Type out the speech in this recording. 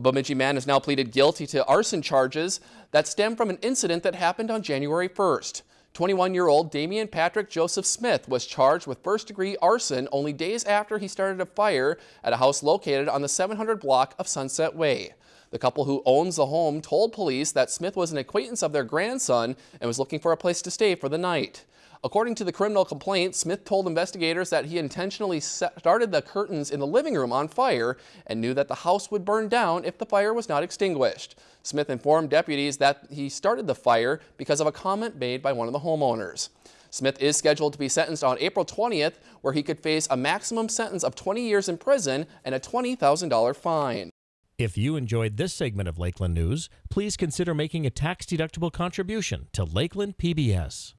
A Bemidji man has now pleaded guilty to arson charges that stem from an incident that happened on January 1st. 21-year-old Damian Patrick Joseph Smith was charged with first-degree arson only days after he started a fire at a house located on the 700 block of Sunset Way. The couple who owns the home told police that Smith was an acquaintance of their grandson and was looking for a place to stay for the night. According to the criminal complaint, Smith told investigators that he intentionally started the curtains in the living room on fire and knew that the house would burn down if the fire was not extinguished. Smith informed deputies that he started the fire because of a comment made by one of the homeowners. Smith is scheduled to be sentenced on April 20th, where he could face a maximum sentence of 20 years in prison and a $20,000 fine. If you enjoyed this segment of Lakeland News, please consider making a tax-deductible contribution to Lakeland PBS.